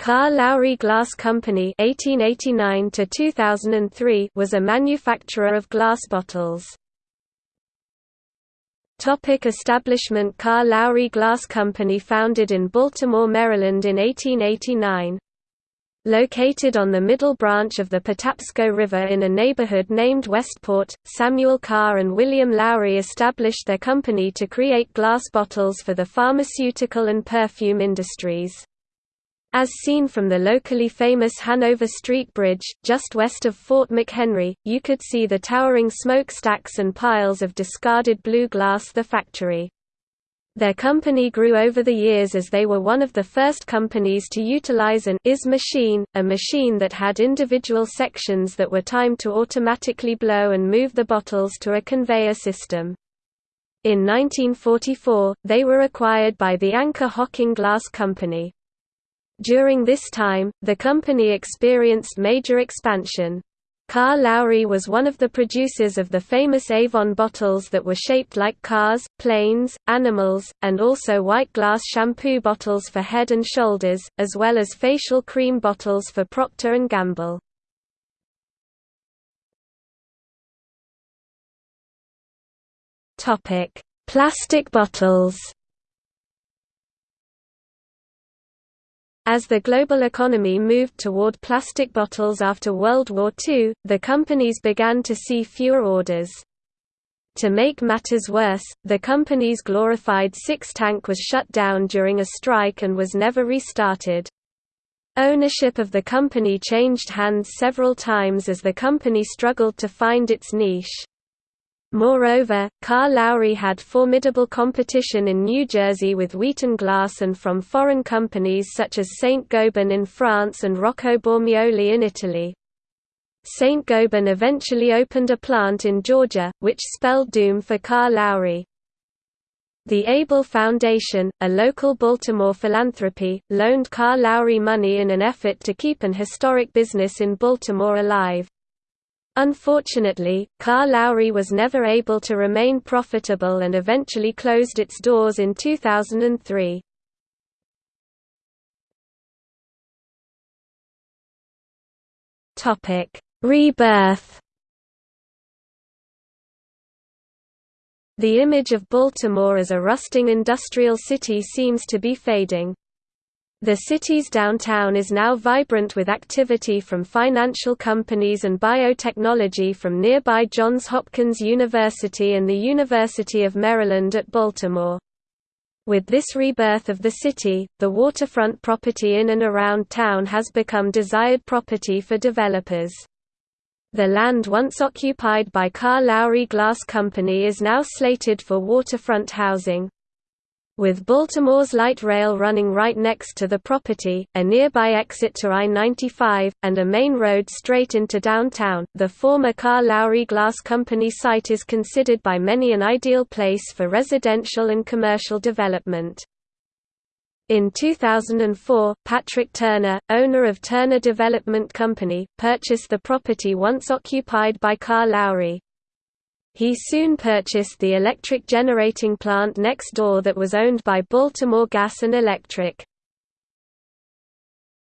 Carr-Lowrey Glass Company (1889–2003) was a manufacturer of glass bottles. Topic establishment Carr-Lowrey Glass Company founded in Baltimore, Maryland in 1889. Located on the middle branch of the Patapsco River in a neighborhood named Westport, Samuel Carr and William Lowrey established their company to create glass bottles for the pharmaceutical and perfume industries. As seen from the locally famous Hanover Street Bridge, just west of Fort McHenry, you could see the towering smokestacks and piles of discarded blue glass the factory. Their company grew over the years as they were one of the first companies to utilize an IS machine, a machine that had individual sections that were timed to automatically blow and move the bottles to a conveyor system. In 1944, they were acquired by the Anchor Hocking Glass Company. During this time, the company experienced major expansion. Carr-Lowrey was one of the producers of the famous Avon bottles that were shaped like cars, planes, animals, and also white glass shampoo bottles for head and shoulders, as well as facial cream bottles for Procter & Gamble. Plastic bottles As the global economy moved toward plastic bottles after World War II, the companies began to see fewer orders. To make matters worse, the company's glorified six tank was shut down during a strike and was never restarted. Ownership of the company changed hands several times as the company struggled to find its niche. Moreover, Carr-Lowrey had formidable competition in New Jersey with Wheaton Glass and from foreign companies such as Saint-Gobain in France and Rocco Bormioli in Italy. Saint-Gobain eventually opened a plant in Georgia, which spelled doom for Carr-Lowrey. The Abell Foundation, a local Baltimore philanthropy, loaned Carr-Lowrey money in an effort to keep an historic business in Baltimore alive. Unfortunately, Carr-Lowrey was never able to remain profitable and eventually closed its doors in 2003. Rebirth The image of Baltimore as a rusting industrial city seems to be fading. The city's downtown is now vibrant with activity from financial companies and biotechnology from nearby Johns Hopkins University and the University of Maryland at Baltimore. With this rebirth of the city, the waterfront property in and around town has become desired property for developers. The land once occupied by Carr-Lowrey Glass Company is now slated for waterfront housing, with Baltimore's light rail running right next to the property, a nearby exit to I-95, and a main road straight into downtown, the former Carr-Lowrey Glass Company site is considered by many an ideal place for residential and commercial development. In 2004, Patrick Turner, owner of Turner Development Company, purchased the property once occupied by Carr-Lowrey. He soon purchased the electric generating plant next door that was owned by Baltimore Gas and Electric.